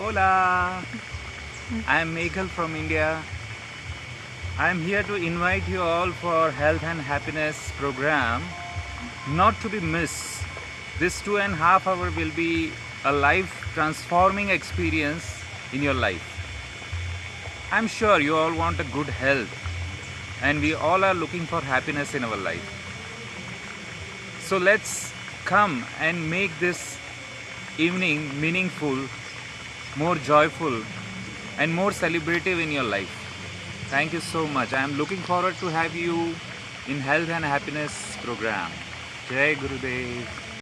Hola, I am Meghal from India. I am here to invite you all for Health and Happiness program. Not to be missed. This two and a half hour will be a life transforming experience in your life. I'm sure you all want a good health and we all are looking for happiness in our life. So let's come and make this evening meaningful, more joyful, and more celebrative in your life. Thank you so much. I am looking forward to have you in Health and Happiness program. Jai Gurudev.